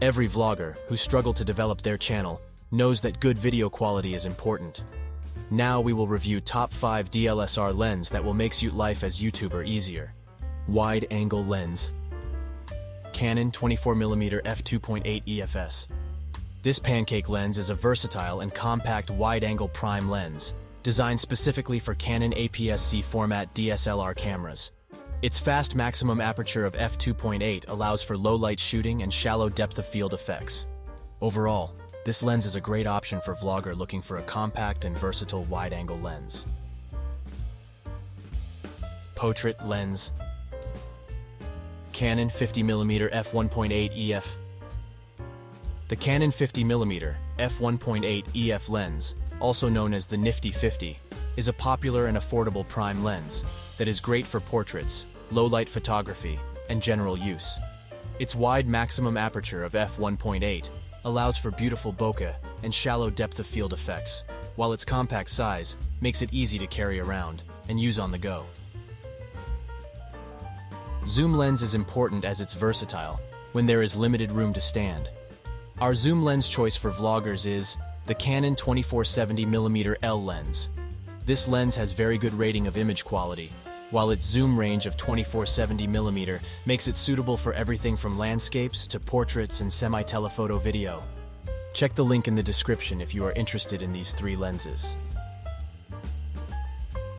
Every vlogger who struggled to develop their channel knows that good video quality is important. Now we will review top 5 DLSR lens that will make shoot life as YouTuber easier. Wide angle lens. Canon 24mm f2.8 EFS. This pancake lens is a versatile and compact wide-angle prime lens, designed specifically for Canon APS-C format DSLR cameras. Its fast maximum aperture of f2.8 allows for low-light shooting and shallow depth of field effects. Overall, this lens is a great option for vlogger looking for a compact and versatile wide-angle lens. Portrait lens. Canon 50mm f1.8 EF. The Canon 50mm f1.8 EF lens, also known as the Nifty 50, is a popular and affordable prime lens that is great for portraits, low-light photography, and general use. Its wide maximum aperture of f1.8 allows for beautiful bokeh and shallow depth of field effects, while its compact size makes it easy to carry around and use on the go. Zoom lens is important as it's versatile when there is limited room to stand. Our zoom lens choice for vloggers is the Canon 2470mm L lens. This lens has very good rating of image quality, while its zoom range of 2470mm makes it suitable for everything from landscapes to portraits and semi-telephoto video. Check the link in the description if you are interested in these three lenses.